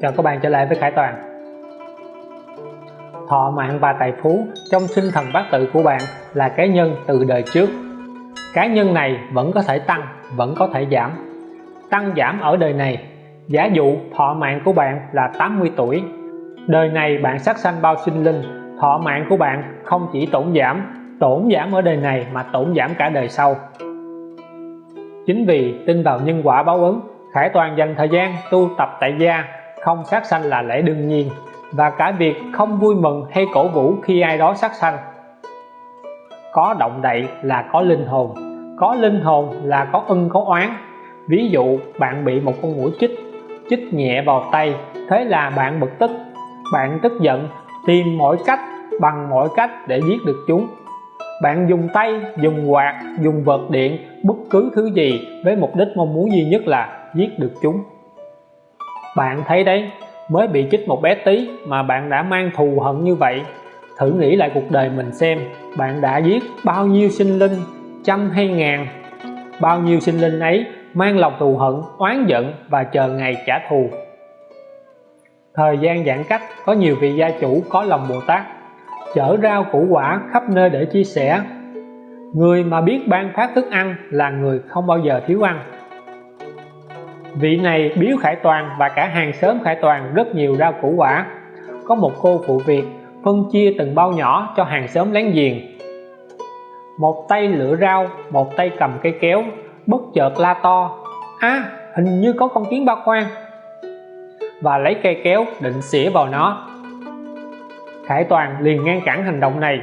chào các bạn trở lại với Khải Toàn. Thọ mạng và tài phú trong sinh thần bát tự của bạn là cái nhân từ đời trước. Cái nhân này vẫn có thể tăng, vẫn có thể giảm. Tăng giảm ở đời này, giả dụ thọ mạng của bạn là 80 tuổi. Đời này bạn sát sanh bao sinh linh, thọ mạng của bạn không chỉ tổn giảm tổn giảm ở đời này mà tổn giảm cả đời sau. Chính vì tin vào nhân quả báo ứng, Khải Toàn dành thời gian tu tập tại gia không sát sanh là lẽ đương nhiên, và cả việc không vui mừng hay cổ vũ khi ai đó sát sanh. Có động đậy là có linh hồn, có linh hồn là có ân, có oán. Ví dụ, bạn bị một con mũi chích chích nhẹ vào tay, thế là bạn bực tức. Bạn tức giận, tìm mọi cách, bằng mọi cách để giết được chúng. Bạn dùng tay, dùng quạt, dùng vật điện, bất cứ thứ gì với mục đích mong muốn duy nhất là giết được chúng bạn thấy đấy, mới bị chích một bé tí mà bạn đã mang thù hận như vậy. Thử nghĩ lại cuộc đời mình xem, bạn đã giết bao nhiêu sinh linh, trăm hay ngàn? Bao nhiêu sinh linh ấy mang lòng thù hận, oán giận và chờ ngày trả thù? Thời gian giãn cách, có nhiều vị gia chủ, có lòng Bồ Tát. Chở rau củ quả khắp nơi để chia sẻ. Người mà biết ban phát thức ăn là người không bao giờ thiếu ăn vị này biếu Khải Toàn và cả hàng xóm Khải Toàn rất nhiều rau củ quả. Có một cô phụ việc phân chia từng bao nhỏ cho hàng xóm láng giềng. Một tay lựa rau, một tay cầm cây kéo, bất chợt la to à hình như có con kiến ba khoan và lấy cây kéo định xỉa vào nó. Khải Toàn liền ngăn cản hành động này,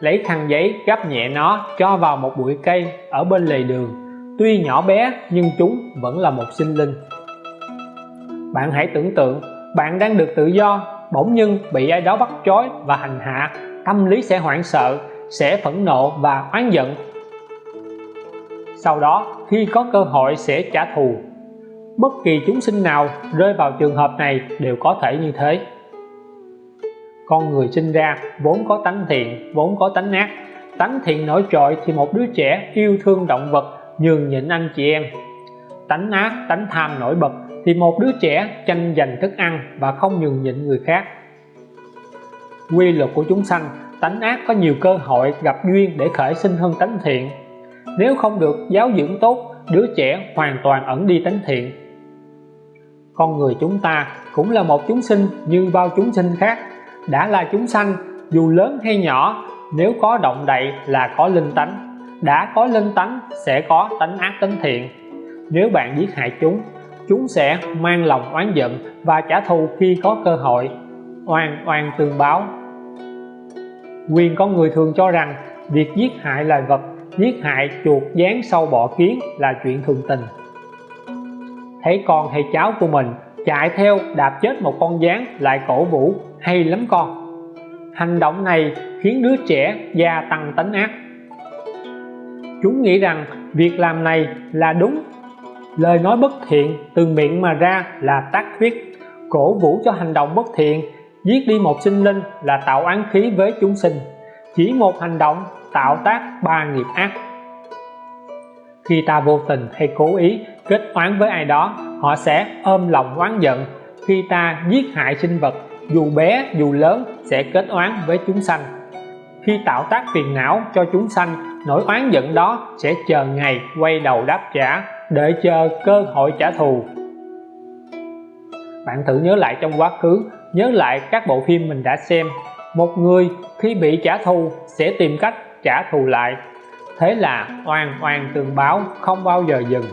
lấy khăn giấy gấp nhẹ nó cho vào một bụi cây ở bên lề đường tuy nhỏ bé, nhưng chúng vẫn là một sinh linh. Bạn hãy tưởng tượng, bạn đang được tự do, bỗng nhiên bị ai đó bắt trói và hành hạ. Tâm lý sẽ hoảng sợ, sẽ phẫn nộ và oán giận. Sau đó, khi có cơ hội sẽ trả thù. Bất kỳ chúng sinh nào rơi vào trường hợp này đều có thể như thế. Con người sinh ra vốn có tánh thiện, vốn có tánh ác. Tánh thiện nổi trội thì một đứa trẻ yêu thương động vật nhường nhịn anh chị em. Tánh ác, tánh tham nổi bật thì một đứa trẻ tranh giành thức ăn và không nhường nhịn người khác. Quy luật của chúng sanh, tánh ác có nhiều cơ hội gặp duyên để khởi sinh hơn tánh thiện. Nếu không được giáo dưỡng tốt, đứa trẻ hoàn toàn ẩn đi tánh thiện. Con người chúng ta cũng là một chúng sinh như bao chúng sinh khác. Đã là chúng sanh, dù lớn hay nhỏ, nếu có động đậy là có linh tánh đã có linh tánh sẽ có tánh ác tánh thiện. Nếu bạn giết hại chúng chúng sẽ mang lòng oán giận và trả thù khi có cơ hội. Oan oan tương báo. Quyền con người thường cho rằng việc giết hại loài vật, giết hại chuột dán sâu bọ kiến là chuyện thường tình. Thấy con hay cháu của mình chạy theo đạp chết một con gián lại cổ vũ, hay lắm con. Hành động này khiến đứa trẻ gia tăng tánh ác chúng nghĩ rằng việc làm này là đúng. Lời nói bất thiện từ miệng mà ra là tác thuyết. Cổ vũ cho hành động bất thiện, giết đi một sinh linh là tạo án khí với chúng sinh. Chỉ một hành động tạo tác ba nghiệp ác. Khi ta vô tình hay cố ý kết oán với ai đó, họ sẽ ôm lòng oán giận. Khi ta giết hại sinh vật, dù bé, dù lớn, sẽ kết oán với chúng sanh. Khi tạo tác phiền não cho chúng sanh nỗi oán giận đó sẽ chờ ngày quay đầu đáp trả để chờ cơ hội trả thù. Bạn thử nhớ lại trong quá khứ, nhớ lại các bộ phim mình đã xem. Một người khi bị trả thù sẽ tìm cách trả thù lại. Thế là oan oan tương báo không bao giờ dừng.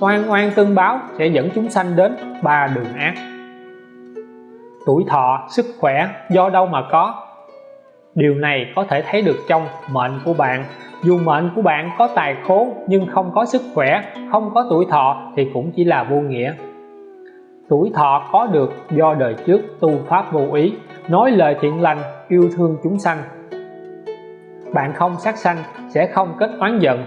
Oan oan tương báo sẽ dẫn chúng sanh đến ba đường ác. Tuổi thọ, sức khỏe, do đâu mà có điều này có thể thấy được trong mệnh của bạn. Dù mệnh của bạn có tài khố nhưng không có sức khỏe, không có tuổi thọ thì cũng chỉ là vô nghĩa. Tuổi thọ có được do đời trước tu pháp vô ý, nói lời thiện lành, yêu thương chúng sanh. Bạn không sát sanh sẽ không kết oán giận.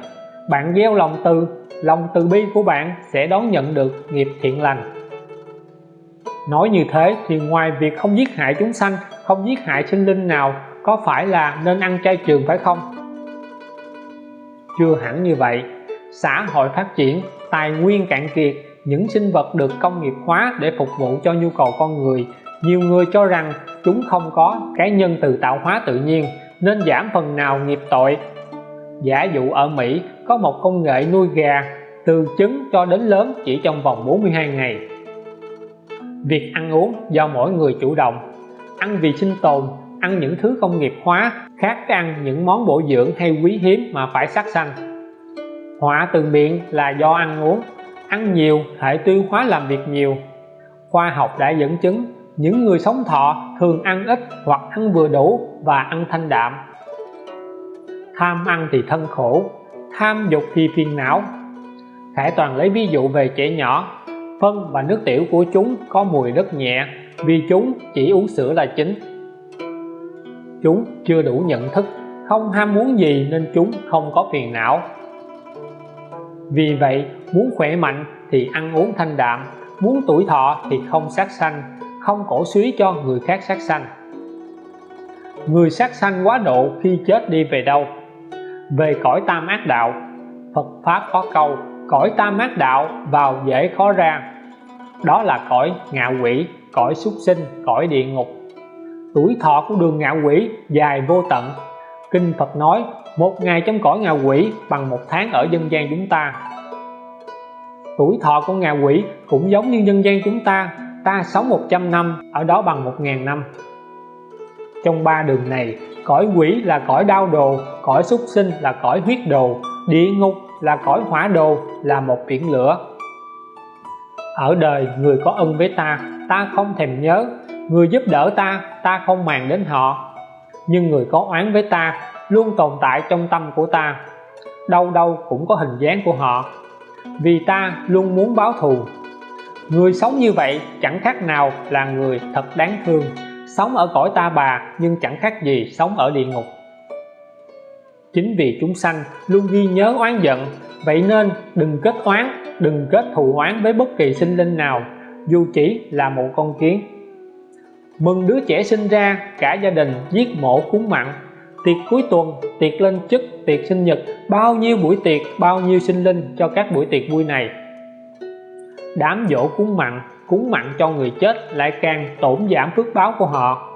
Bạn gieo lòng từ lòng từ bi của bạn sẽ đón nhận được nghiệp thiện lành. Nói như thế thì ngoài việc không giết hại chúng sanh, không giết hại sinh linh nào có phải là nên ăn chay trường phải không? Chưa hẳn như vậy. Xã hội phát triển, tài nguyên cạn kiệt, những sinh vật được công nghiệp hóa để phục vụ cho nhu cầu con người. Nhiều người cho rằng chúng không có, cái nhân từ tạo hóa tự nhiên, nên giảm phần nào nghiệp tội. Giả dụ ở Mỹ, có một công nghệ nuôi gà, từ trứng cho đến lớn chỉ trong vòng 42 ngày. Việc ăn uống do mỗi người chủ động. Ăn vì sinh tồn ăn những thứ công nghiệp hóa khác với ăn những món bổ dưỡng hay quý hiếm mà phải sát sanh. Họa từ miệng là do ăn uống. Ăn nhiều, hệ tiêu hóa làm việc nhiều. Khoa học đã dẫn chứng những người sống thọ thường ăn ít hoặc ăn vừa đủ và ăn thanh đạm. Tham ăn thì thân khổ, tham dục thì phiền não. Khải Toàn lấy ví dụ về trẻ nhỏ. Phân và nước tiểu của chúng có mùi rất nhẹ, vì chúng chỉ uống sữa là chính chúng chưa đủ nhận thức, không ham muốn gì nên chúng không có phiền não. Vì vậy, muốn khỏe mạnh thì ăn uống thanh đạm, muốn tuổi thọ thì không sát sanh, không cổ suý cho người khác sát sanh. Người sát sanh quá độ khi chết đi về đâu? Về cõi tam ác đạo. Phật Pháp có câu, cõi tam ác đạo vào dễ khó ra. Đó là cõi ngạ quỷ, cõi súc sinh, cõi địa ngục tuổi thọ của đường ngạ quỷ dài vô tận. Kinh Phật nói, một ngày trong cõi ngạ quỷ bằng một tháng ở dân gian chúng ta. Tuổi thọ của ngạ quỷ cũng giống như dân gian chúng ta ta sống 100 năm, ở đó bằng 1.000 năm. Trong ba đường này, cõi quỷ là cõi đau đồ, cõi súc sinh là cõi huyết đồ, địa ngục là cõi hỏa đồ, là một biển lửa. Ở đời, người có ân với ta ta không thèm nhớ người giúp đỡ ta ta không màng đến họ. Nhưng người có oán với ta luôn tồn tại trong tâm của ta. Đâu đâu cũng có hình dáng của họ. Vì ta luôn muốn báo thù. Người sống như vậy chẳng khác nào là người thật đáng thương. Sống ở cõi ta bà nhưng chẳng khác gì sống ở địa ngục. Chính vì chúng sanh luôn ghi nhớ oán giận, vậy nên đừng kết oán, đừng kết thù oán với bất kỳ sinh linh nào, dù chỉ là một con kiến mừng đứa trẻ sinh ra, cả gia đình giết mổ cúng mặn. Tiệc cuối tuần, tiệc lên chức, tiệc sinh nhật, bao nhiêu buổi tiệc, bao nhiêu sinh linh cho các buổi tiệc vui này. Đám dỗ cúng mặn cúng mặn cho người chết lại càng tổn giảm phước báo của họ.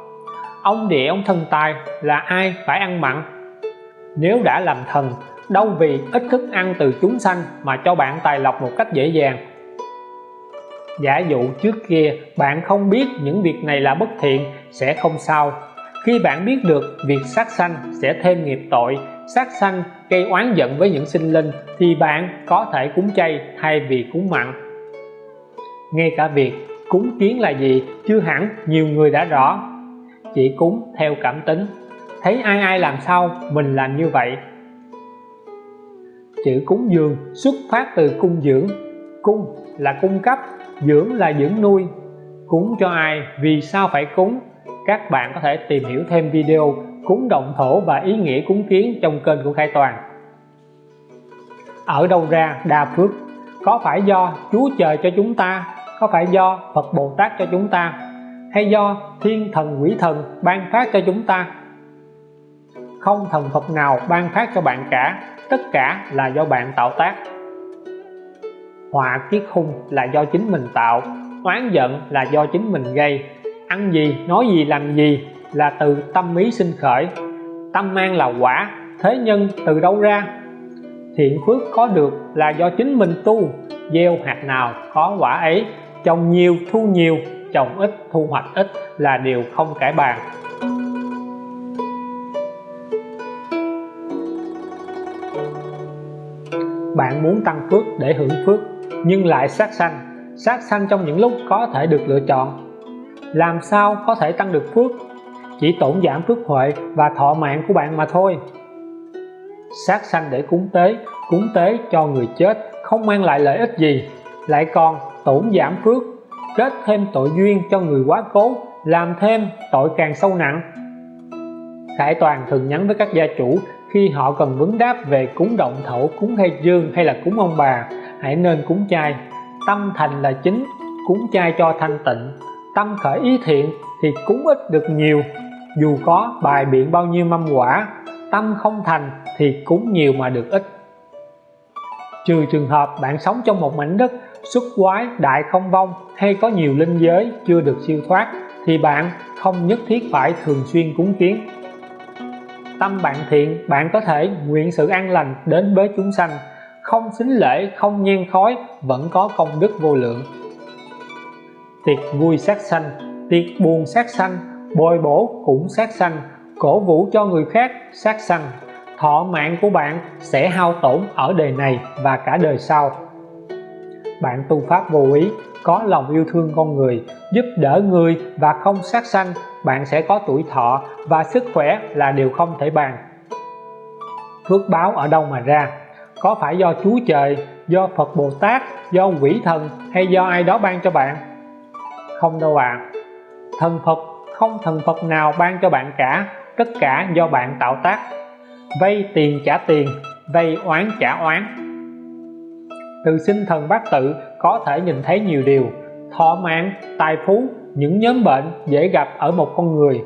Ông địa, ông thần tài là ai phải ăn mặn? Nếu đã làm thần, đâu vì ít thức ăn từ chúng sanh mà cho bạn tài lộc một cách dễ dàng giả dụ trước kia, bạn không biết những việc này là bất thiện, sẽ không sao. Khi bạn biết được việc sát sanh sẽ thêm nghiệp tội, sát sanh gây oán giận với những sinh linh, thì bạn có thể cúng chay thay vì cúng mặn. Ngay cả việc cúng kiến là gì, chưa hẳn nhiều người đã rõ. Chỉ cúng theo cảm tính. Thấy ai ai làm sao, mình làm như vậy. Chữ cúng dường xuất phát từ cung dưỡng. Cung là cung cấp dưỡng là dưỡng nuôi, cúng cho ai, vì sao phải cúng? Các bạn có thể tìm hiểu thêm video cúng động thổ và ý nghĩa cúng kiến trong kênh của Khai Toàn. Ở đâu ra đa phước? Có phải do Chúa trời cho chúng ta? Có phải do Phật Bồ Tát cho chúng ta? Hay do thiên thần quỷ thần ban phát cho chúng ta? Không thần Phật nào ban phát cho bạn cả, tất cả là do bạn tạo tác họa kiết khung là do chính mình tạo oán giận là do chính mình gây. Ăn gì, nói gì, làm gì là từ tâm ý sinh khởi. Tâm mang là quả, thế nhân từ đâu ra? Thiện phước có được là do chính mình tu. Gieo hạt nào có quả ấy, trồng nhiều, thu nhiều, trồng ít, thu hoạch ít là điều không cải bàn. Bạn muốn tăng phước để hưởng phước nhưng lại sát sanh. Sát sanh trong những lúc có thể được lựa chọn. Làm sao có thể tăng được phước? Chỉ tổn giảm phước huệ và thọ mạng của bạn mà thôi. Sát sanh để cúng tế cúng tế cho người chết, không mang lại lợi ích gì. Lại còn tổn giảm phước, kết thêm tội duyên cho người quá cố, làm thêm tội càng sâu nặng. Khải Toàn thường nhắn với các gia chủ khi họ cần vấn đáp về cúng động thổ, cúng khai dương hay là cúng ông bà hãy nên cúng chay. Tâm thành là chính, cúng chay cho thanh tịnh. Tâm khởi ý thiện thì cúng ít được nhiều. Dù có bài biện bao nhiêu mâm quả, tâm không thành thì cúng nhiều mà được ít. Trừ trường hợp bạn sống trong một mảnh đất xuất quái đại không vong hay có nhiều linh giới chưa được siêu thoát thì bạn không nhất thiết phải thường xuyên cúng kiến. Tâm bạn thiện, bạn có thể nguyện sự an lành đến với chúng sanh không xính lễ, không nhen khói, vẫn có công đức vô lượng. Tiệc vui sát sanh, tiệc buồn sát sanh, bồi bổ cũng sát sanh, cổ vũ cho người khác sát sanh. Thọ mạng của bạn sẽ hao tổn ở đời này và cả đời sau. Bạn tu pháp vô ý, có lòng yêu thương con người, giúp đỡ người và không sát sanh, bạn sẽ có tuổi thọ và sức khỏe là điều không thể bàn. Phước báo ở đâu mà ra? Có phải do Chúa Trời, do Phật Bồ Tát, do quỷ thần hay do ai đó ban cho bạn? Không đâu ạ. À. thần Phật, không thần Phật nào ban cho bạn cả. Tất cả do bạn tạo tác. Vay tiền trả tiền, vay oán trả oán. Từ sinh thần bát tự có thể nhìn thấy nhiều điều. Thọ mạng, tài phú, những nhóm bệnh dễ gặp ở một con người.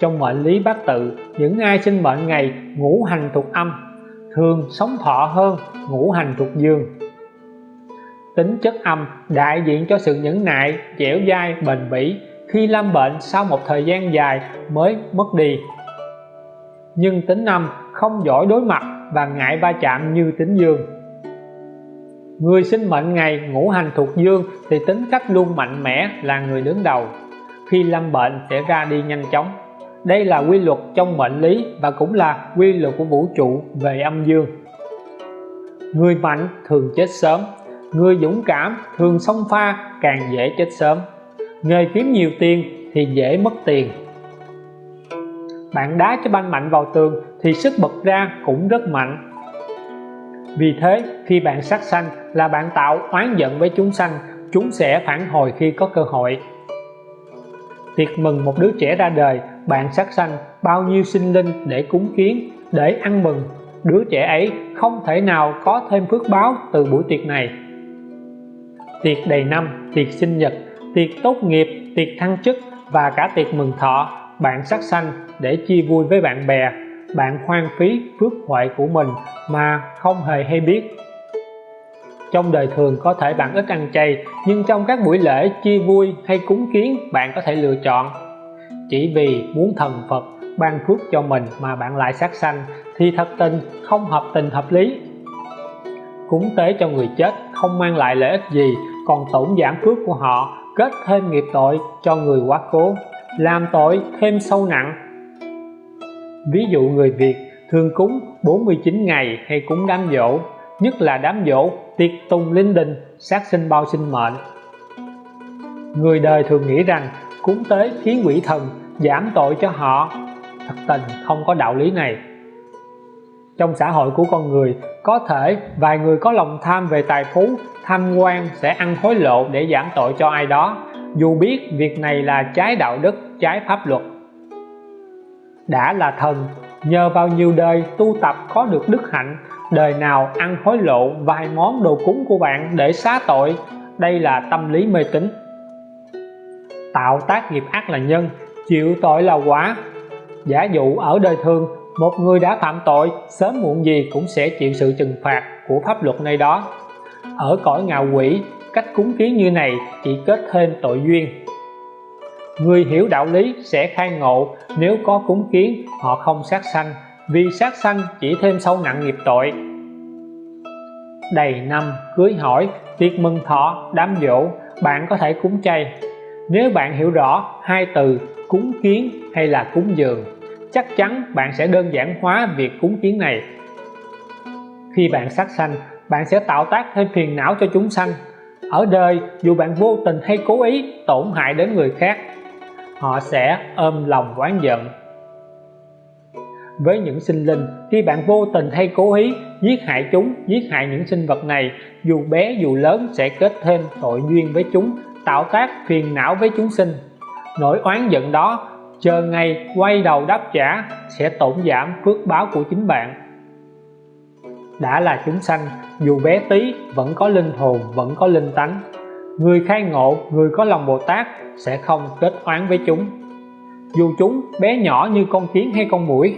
Trong mệnh lý bát tự, những ai sinh mệnh ngày ngũ hành thuộc âm thường sống thọ hơn, ngũ hành thuộc dương. Tính chất âm đại diện cho sự nhẫn nại, dẻo dai, bền bỉ. Khi lâm bệnh sau một thời gian dài mới mất đi. Nhưng tính âm không giỏi đối mặt và ngại va chạm như tính dương. Người sinh mệnh ngày ngũ hành thuộc dương thì tính cách luôn mạnh mẽ là người đứng đầu. Khi lâm bệnh sẽ ra đi nhanh chóng đây là quy luật trong mệnh lý và cũng là quy luật của vũ trụ về âm dương. Người mạnh thường chết sớm, người dũng cảm thường xông pha, càng dễ chết sớm. Nghề kiếm nhiều tiền thì dễ mất tiền. Bạn đá cho banh mạnh vào tường thì sức bật ra cũng rất mạnh. Vì thế, khi bạn sát sanh là bạn tạo oán giận với chúng sanh, chúng sẽ phản hồi khi có cơ hội. Tiệc mừng một đứa trẻ ra đời bạn sát sanh, bao nhiêu sinh linh để cúng kiến, để ăn mừng. Đứa trẻ ấy không thể nào có thêm phước báo từ buổi tiệc này. Tiệc đầy năm, tiệc sinh nhật, tiệc tốt nghiệp, tiệc thăng chức và cả tiệc mừng thọ, bạn sát sanh để chia vui với bạn bè. Bạn hoang phí phước huệ của mình mà không hề hay biết. Trong đời thường có thể bạn ít ăn chay, nhưng trong các buổi lễ chia vui hay cúng kiến, bạn có thể lựa chọn chỉ vì muốn thần Phật ban phước cho mình mà bạn lại sát sanh, thì thật tình không hợp tình hợp lý. Cúng tế cho người chết không mang lại lợi ích gì, còn tổn giảm phước của họ, kết thêm nghiệp tội cho người quá cố, làm tội thêm sâu nặng. Ví dụ người Việt thường cúng 49 ngày hay cúng đám dỗ nhất là đám dỗ tiệc tùng linh đình, sát sinh bao sinh mệnh. Người đời thường nghĩ rằng cúng tế khiến quỷ thần giảm tội cho họ. Thật tình, không có đạo lý này. Trong xã hội của con người, có thể vài người có lòng tham về tài phú, tham quan sẽ ăn hối lộ để giảm tội cho ai đó. Dù biết việc này là trái đạo đức, trái pháp luật. Đã là thần, nhờ vào nhiều đời tu tập có được đức hạnh, đời nào ăn hối lộ vài món đồ cúng của bạn để xá tội. Đây là tâm lý mê tín. Tạo tác nghiệp ác là nhân chịu tội là quả. Giả dụ ở đời thường, một người đã phạm tội, sớm muộn gì cũng sẽ chịu sự trừng phạt của pháp luật nơi đó. Ở cõi ngạo quỷ, cách cúng kiến như này chỉ kết thêm tội duyên. Người hiểu đạo lý sẽ khai ngộ, nếu có cúng kiến, họ không sát sanh, vì sát sanh chỉ thêm sâu nặng nghiệp tội. Đầy năm, cưới hỏi, tiệc mừng thọ, đám dỗ bạn có thể cúng chay nếu bạn hiểu rõ hai từ cúng kiến hay là cúng dường, chắc chắn bạn sẽ đơn giản hóa việc cúng kiến này. Khi bạn sát sanh, bạn sẽ tạo tác thêm phiền não cho chúng sanh. Ở đời, dù bạn vô tình hay cố ý, tổn hại đến người khác, họ sẽ ôm lòng oán giận. Với những sinh linh, khi bạn vô tình hay cố ý giết hại chúng, giết hại những sinh vật này, dù bé dù lớn sẽ kết thêm tội duyên với chúng tạo tác phiền não với chúng sinh. Nỗi oán giận đó, chờ ngày quay đầu đáp trả, sẽ tổn giảm phước báo của chính bạn. Đã là chúng sanh, dù bé tí, vẫn có linh hồn, vẫn có linh tánh. Người khai ngộ, người có lòng Bồ Tát, sẽ không kết oán với chúng. Dù chúng bé nhỏ như con kiến hay con muỗi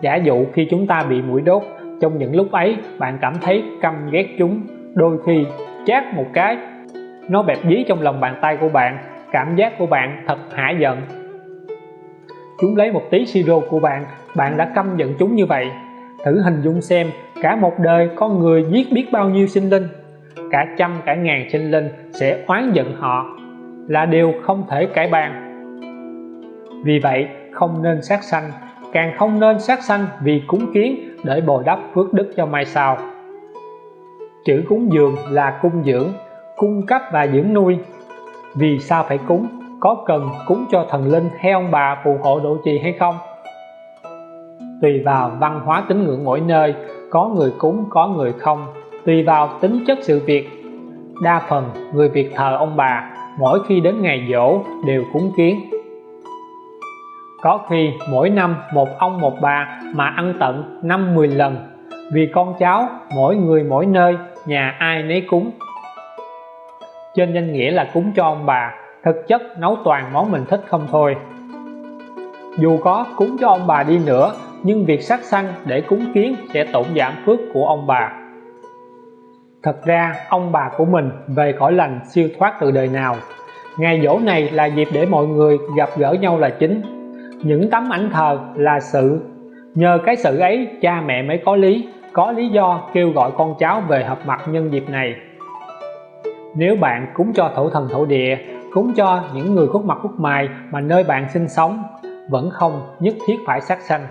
giả dụ khi chúng ta bị mũi đốt, trong những lúc ấy, bạn cảm thấy căm ghét chúng. Đôi khi, chát một cái nó bẹp dí trong lòng bàn tay của bạn, cảm giác của bạn thật hả giận. Chúng lấy một tí siro của bạn bạn đã căm giận chúng như vậy. Thử hình dung xem, cả một đời con người giết biết bao nhiêu sinh linh. Cả trăm, cả ngàn sinh linh sẽ oán giận họ. Là điều không thể cải bàn. Vì vậy, không nên sát sanh, càng không nên sát sanh vì cúng kiến để bồi đắp phước đức cho mai sau. Chữ cúng dường là cung dưỡng cung cấp và dưỡng nuôi. Vì sao phải cúng? Có cần cúng cho thần linh hay ông bà phù hộ độ trì hay không? Tùy vào văn hóa tín ngưỡng mỗi nơi, có người cúng, có người không. Tùy vào tính chất sự việc. Đa phần người Việt thờ ông bà, mỗi khi đến ngày dỗ đều cúng kiến. Có khi mỗi năm một ông một bà mà ăn tận 5-10 lần. Vì con cháu, mỗi người mỗi nơi, nhà ai nấy cúng trên danh nghĩa là cúng cho ông bà, thực chất nấu toàn món mình thích không thôi. Dù có cúng cho ông bà đi nữa, nhưng việc sát sanh để cúng kiến sẽ tổn giảm phước của ông bà. Thật ra, ông bà của mình về cõi lành siêu thoát từ đời nào. Ngày dỗ này là dịp để mọi người gặp gỡ nhau là chính. Những tấm ảnh thờ là sự. Nhờ cái sự ấy, cha mẹ mới có lý có lý do kêu gọi con cháu về hợp mặt nhân dịp này nếu bạn cúng cho thổ thần thổ địa cúng cho những người khuất mặt khuất mài mà nơi bạn sinh sống, vẫn không nhất thiết phải sát sanh.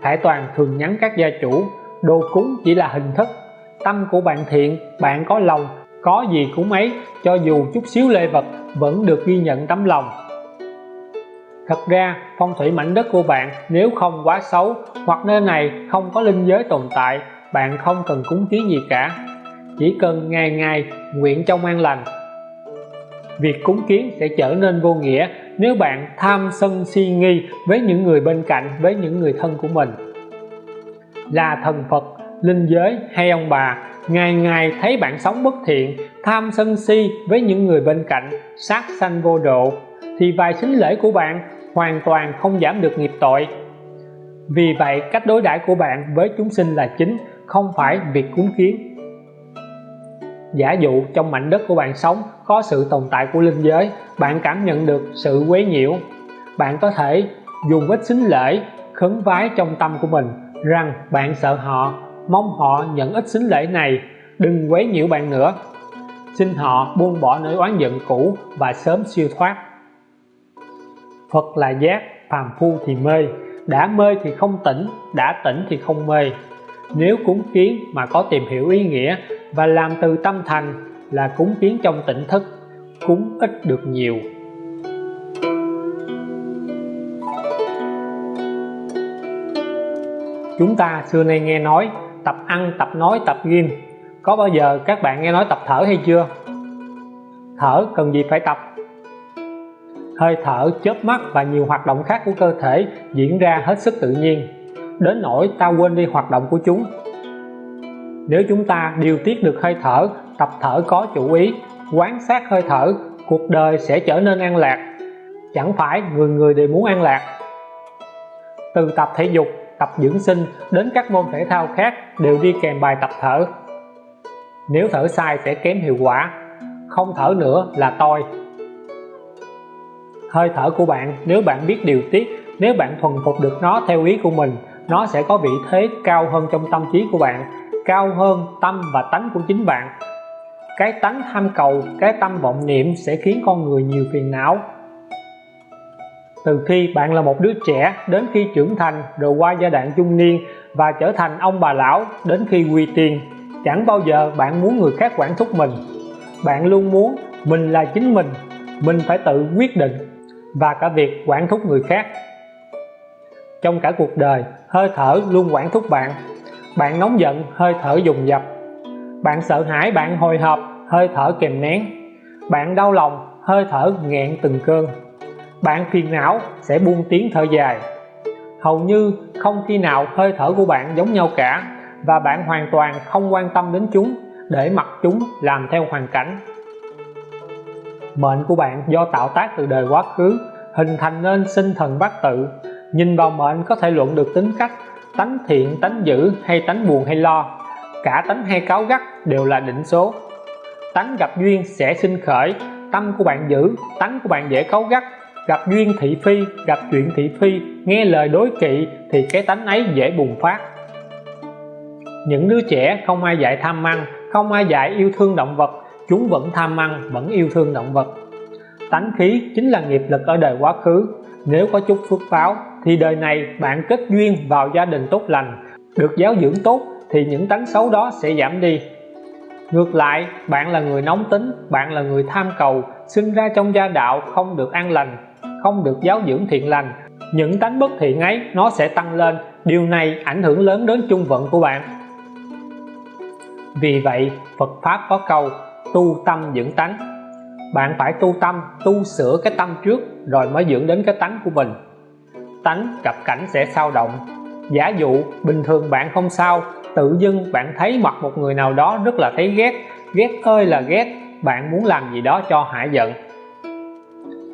Khải Toàn thường nhắn các gia chủ, đồ cúng chỉ là hình thức. Tâm của bạn thiện, bạn có lòng, có gì cúng ấy, cho dù chút xíu lê vật, vẫn được ghi nhận tấm lòng. Thật ra, phong thủy mảnh đất của bạn nếu không quá xấu, hoặc nơi này không có linh giới tồn tại, bạn không cần cúng kiến gì cả chỉ cần ngày ngày nguyện trong an lành. Việc cúng kiến sẽ trở nên vô nghĩa nếu bạn tham sân si nghi với những người bên cạnh, với những người thân của mình. Là thần Phật, linh giới hay ông bà, ngày ngày thấy bạn sống bất thiện, tham sân si với những người bên cạnh, sát sanh vô độ, thì vài xính lễ của bạn hoàn toàn không giảm được nghiệp tội. Vì vậy, cách đối đãi của bạn với chúng sinh là chính, không phải việc cúng kiến giả dụ trong mảnh đất của bạn sống có sự tồn tại của linh giới bạn cảm nhận được sự quấy nhiễu. Bạn có thể dùng ít xính lễ khấn vái trong tâm của mình rằng bạn sợ họ mong họ nhận ít xính lễ này đừng quấy nhiễu bạn nữa. Xin họ buông bỏ nỗi oán giận cũ và sớm siêu thoát. Phật là giác, phàm phu thì mê đã mê thì không tỉnh, đã tỉnh thì không mê nếu cúng kiến mà có tìm hiểu ý nghĩa và làm từ tâm thành là cúng kiến trong tỉnh thức, cúng ít được nhiều. Chúng ta xưa nay nghe nói, tập ăn, tập nói, tập ghim có bao giờ các bạn nghe nói tập thở hay chưa? Thở cần gì phải tập? Hơi thở, chớp mắt và nhiều hoạt động khác của cơ thể diễn ra hết sức tự nhiên đến nỗi ta quên đi hoạt động của chúng. Nếu chúng ta điều tiết được hơi thở, tập thở có chủ ý, quán sát hơi thở, cuộc đời sẽ trở nên an lạc. Chẳng phải người người đều muốn an lạc. Từ tập thể dục, tập dưỡng sinh đến các môn thể thao khác đều đi kèm bài tập thở. Nếu thở sai sẽ kém hiệu quả, không thở nữa là toi. Hơi thở của bạn, nếu bạn biết điều tiết, nếu bạn thuần phục được nó theo ý của mình nó sẽ có vị thế cao hơn trong tâm trí của bạn, cao hơn tâm và tánh của chính bạn. Cái tánh tham cầu, cái tâm vọng niệm sẽ khiến con người nhiều phiền não. Từ khi bạn là một đứa trẻ, đến khi trưởng thành, rồi qua giai đoạn trung niên và trở thành ông bà lão, đến khi quy tiên chẳng bao giờ bạn muốn người khác quản thúc mình. Bạn luôn muốn mình là chính mình mình phải tự quyết định và cả việc quản thúc người khác trong cả cuộc đời, hơi thở luôn quản thúc bạn. Bạn nóng giận, hơi thở dùng dập. Bạn sợ hãi, bạn hồi hộp, hơi thở kèm nén. Bạn đau lòng, hơi thở nghẹn từng cơn. Bạn phiền não, sẽ buông tiếng thở dài. Hầu như không khi nào hơi thở của bạn giống nhau cả, và bạn hoàn toàn không quan tâm đến chúng, để mặc chúng làm theo hoàn cảnh. Mệnh của bạn do tạo tác từ đời quá khứ, hình thành nên sinh thần bát tự nhìn vào mệnh có thể luận được tính cách, tánh thiện, tánh dữ hay tánh buồn hay lo. Cả tánh hay cáu gắt đều là định số. Tánh gặp duyên sẽ sinh khởi, tâm của bạn giữ tánh của bạn dễ cáu gắt. Gặp duyên thị phi, gặp chuyện thị phi, nghe lời đối kỵ thì cái tánh ấy dễ bùng phát. Những đứa trẻ không ai dạy tham ăn, không ai dạy yêu thương động vật, chúng vẫn tham ăn, vẫn yêu thương động vật. Tánh khí chính là nghiệp lực ở đời quá khứ. Nếu có chút phước báo thì đời này bạn kết duyên vào gia đình tốt lành, được giáo dưỡng tốt thì những tánh xấu đó sẽ giảm đi. Ngược lại, bạn là người nóng tính, bạn là người tham cầu, sinh ra trong gia đạo không được an lành, không được giáo dưỡng thiện lành. Những tánh bất thiện ấy, nó sẽ tăng lên. Điều này ảnh hưởng lớn đến chung vận của bạn. Vì vậy, Phật Pháp có câu, tu tâm dưỡng tánh. Bạn phải tu tâm, tu sửa cái tâm trước rồi mới dưỡng đến cái tánh của mình tánh gặp cảnh sẽ sao động. Giả dụ, bình thường bạn không sao, tự dưng bạn thấy mặt một người nào đó rất là thấy ghét. Ghét ơi là ghét, bạn muốn làm gì đó cho hại giận.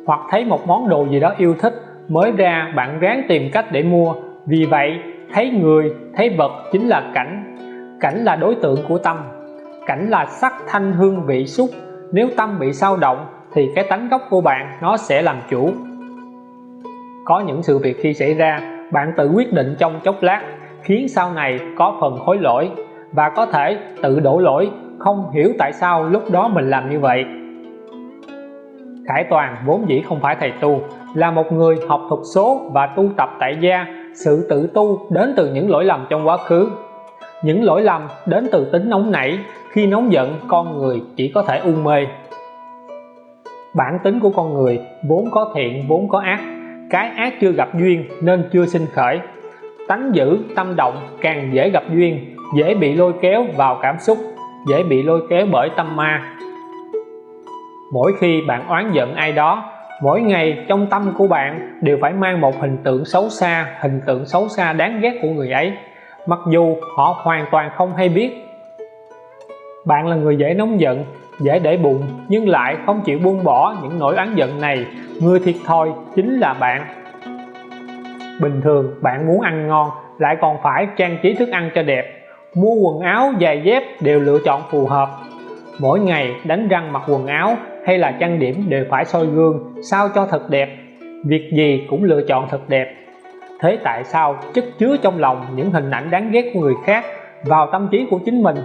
Hoặc thấy một món đồ gì đó yêu thích, mới ra bạn ráng tìm cách để mua. Vì vậy, thấy người, thấy vật chính là cảnh. Cảnh là đối tượng của tâm. Cảnh là sắc thanh hương vị xúc. Nếu tâm bị sao động, thì cái tánh gốc của bạn nó sẽ làm chủ có những sự việc khi xảy ra, bạn tự quyết định trong chốc lát, khiến sau này có phần hối lỗi và có thể tự đổ lỗi. Không hiểu tại sao lúc đó mình làm như vậy. Khải Toàn vốn dĩ không phải thầy tu, là một người học thuật số và tu tập tại gia. Sự tự tu đến từ những lỗi lầm trong quá khứ. Những lỗi lầm đến từ tính nóng nảy. Khi nóng giận, con người chỉ có thể u mê. Bản tính của con người vốn có thiện, vốn có ác cái ác chưa gặp duyên nên chưa sinh khởi. Tánh dữ, tâm động càng dễ gặp duyên, dễ bị lôi kéo vào cảm xúc, dễ bị lôi kéo bởi tâm ma. Mỗi khi bạn oán giận ai đó, mỗi ngày trong tâm của bạn đều phải mang một hình tượng xấu xa, hình tượng xấu xa đáng ghét của người ấy, mặc dù họ hoàn toàn không hay biết. Bạn là người dễ nóng giận dễ để bụng nhưng lại không chịu buông bỏ những nỗi oán giận này. Người thiệt thòi chính là bạn. Bình thường, bạn muốn ăn ngon, lại còn phải trang trí thức ăn cho đẹp. Mua quần áo giày dép đều lựa chọn phù hợp. Mỗi ngày đánh răng mặc quần áo hay là trang điểm đều phải soi gương, sao cho thật đẹp. Việc gì cũng lựa chọn thật đẹp. Thế tại sao chất chứa trong lòng những hình ảnh đáng ghét của người khác vào tâm trí của chính mình?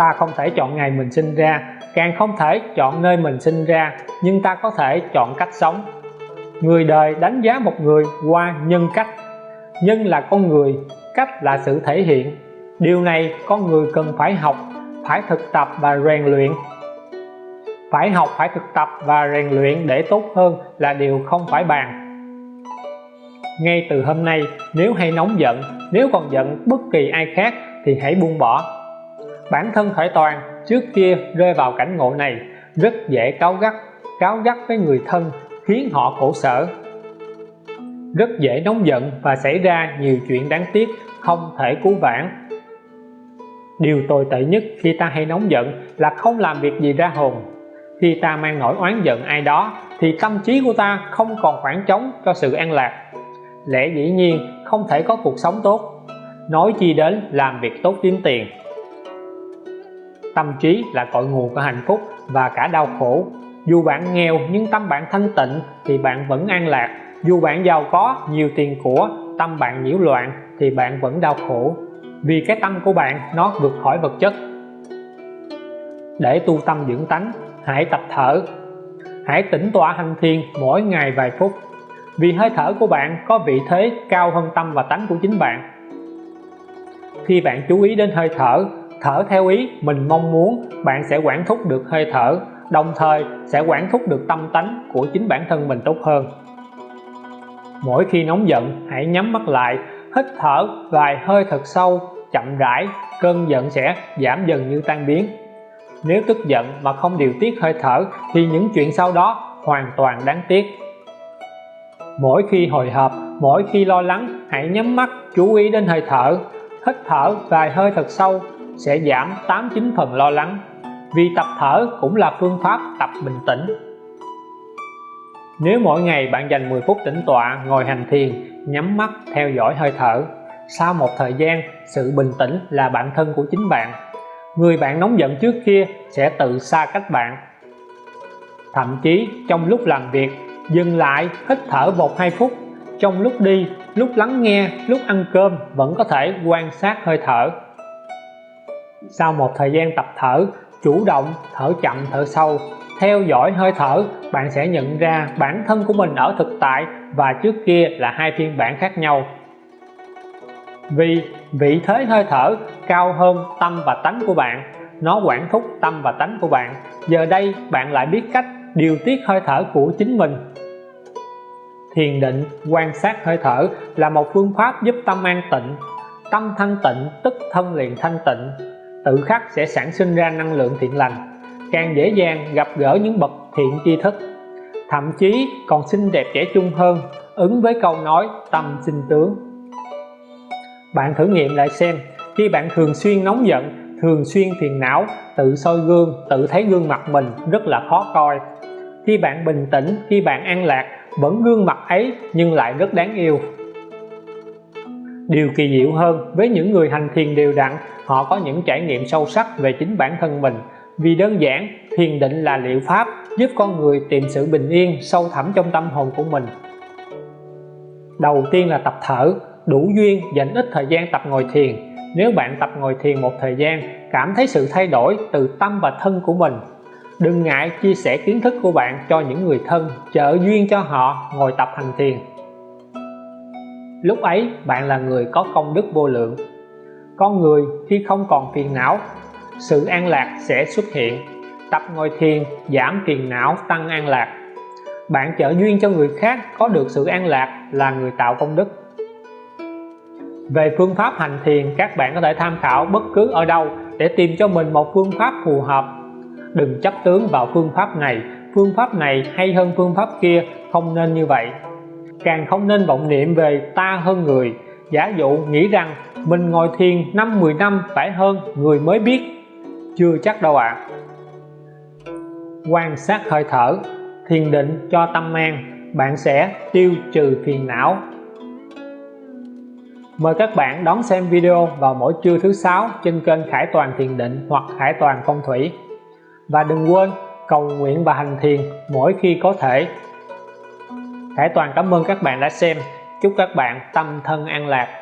Ta không thể chọn ngày mình sinh ra. Càng không thể chọn nơi mình sinh ra, nhưng ta có thể chọn cách sống. Người đời đánh giá một người qua nhân cách. Nhân là con người, cách là sự thể hiện. Điều này con người cần phải học, phải thực tập và rèn luyện. Phải học, phải thực tập và rèn luyện để tốt hơn là điều không phải bàn. Ngay từ hôm nay, nếu hay nóng giận, nếu còn giận bất kỳ ai khác thì hãy buông bỏ bản thân khởi toàn trước kia rơi vào cảnh ngộ này, rất dễ cáu gắt cáu gắt với người thân, khiến họ khổ sở. Rất dễ nóng giận và xảy ra nhiều chuyện đáng tiếc không thể cứu vãn. Điều tồi tệ nhất khi ta hay nóng giận là không làm việc gì ra hồn. Khi ta mang nỗi oán giận ai đó, thì tâm trí của ta không còn khoảng trống cho sự an lạc. Lẽ dĩ nhiên không thể có cuộc sống tốt. Nói chi đến làm việc tốt kiếm tiền tâm trí là cội nguồn của hạnh phúc và cả đau khổ. Dù bạn nghèo nhưng tâm bạn thanh tịnh thì bạn vẫn an lạc. Dù bạn giàu có, nhiều tiền của, tâm bạn nhiễu loạn thì bạn vẫn đau khổ. Vì cái tâm của bạn, nó vượt khỏi vật chất. Để tu tâm dưỡng tánh, hãy tập thở. Hãy tĩnh tọa hành thiền mỗi ngày vài phút. Vì hơi thở của bạn có vị thế cao hơn tâm và tánh của chính bạn. Khi bạn chú ý đến hơi thở thở theo ý, mình mong muốn bạn sẽ quản thúc được hơi thở, đồng thời sẽ quản thúc được tâm tánh của chính bản thân mình tốt hơn. Mỗi khi nóng giận, hãy nhắm mắt lại, hít thở vài hơi thật sâu, chậm rãi, cơn giận sẽ giảm dần như tan biến. Nếu tức giận mà không điều tiết hơi thở thì những chuyện sau đó hoàn toàn đáng tiếc. Mỗi khi hồi hộp, mỗi khi lo lắng, hãy nhắm mắt, chú ý đến hơi thở, hít thở vài hơi thật sâu sẽ giảm 89 phần lo lắng, vì tập thở cũng là phương pháp tập bình tĩnh. Nếu mỗi ngày bạn dành 10 phút tĩnh tọa, ngồi hành thiền, nhắm mắt, theo dõi hơi thở, sau một thời gian, sự bình tĩnh là bản thân của chính bạn. Người bạn nóng giận trước kia sẽ tự xa cách bạn. Thậm chí, trong lúc làm việc, dừng lại, hít thở một hai phút. Trong lúc đi, lúc lắng nghe, lúc ăn cơm vẫn có thể quan sát hơi thở sau một thời gian tập thở, chủ động thở chậm, thở sâu, theo dõi hơi thở, bạn sẽ nhận ra bản thân của mình ở thực tại và trước kia là hai phiên bản khác nhau. Vì vị thế hơi thở cao hơn tâm và tánh của bạn, nó quản thúc tâm và tánh của bạn. Giờ đây, bạn lại biết cách điều tiết hơi thở của chính mình. Thiền định, quan sát hơi thở là một phương pháp giúp tâm an tịnh, tâm thanh tịnh, tức thân liền thanh tịnh tự khắc sẽ sản sinh ra năng lượng thiện lành, càng dễ dàng gặp gỡ những bậc thiện tri thức. Thậm chí còn xinh đẹp trẻ trung hơn, ứng với câu nói tâm sinh tướng. Bạn thử nghiệm lại xem, khi bạn thường xuyên nóng giận, thường xuyên phiền não, tự soi gương, tự thấy gương mặt mình rất là khó coi. Khi bạn bình tĩnh, khi bạn an lạc, vẫn gương mặt ấy nhưng lại rất đáng yêu điều kỳ diệu hơn, với những người hành thiền đều đặn, họ có những trải nghiệm sâu sắc về chính bản thân mình. Vì đơn giản, thiền định là liệu pháp giúp con người tìm sự bình yên sâu thẳm trong tâm hồn của mình. Đầu tiên là tập thở, đủ duyên dành ít thời gian tập ngồi thiền. Nếu bạn tập ngồi thiền một thời gian, cảm thấy sự thay đổi từ tâm và thân của mình. Đừng ngại chia sẻ kiến thức của bạn cho những người thân trợ duyên cho họ ngồi tập hành thiền lúc ấy, bạn là người có công đức vô lượng. Con người khi không còn phiền não, sự an lạc sẽ xuất hiện. Tập ngồi thiền, giảm phiền não, tăng an lạc. Bạn trợ duyên cho người khác có được sự an lạc là người tạo công đức. Về phương pháp hành thiền, các bạn có thể tham khảo bất cứ ở đâu để tìm cho mình một phương pháp phù hợp. Đừng chấp tướng vào phương pháp này. Phương pháp này hay hơn phương pháp kia, không nên như vậy càng không nên vọng niệm về ta hơn người giả dụ nghĩ rằng mình ngồi thiền năm 10 năm phải hơn người mới biết chưa chắc đâu ạ à. quan sát hơi thở, thiền định cho tâm an bạn sẽ tiêu trừ phiền não Mời các bạn đón xem video vào mỗi trưa thứ sáu trên kênh Khải Toàn Thiền Định hoặc Khải Toàn Phong Thủy. Và đừng quên cầu nguyện và hành thiền mỗi khi có thể. Khải Toàn cảm ơn các bạn đã xem. Chúc các bạn tâm thân an lạc.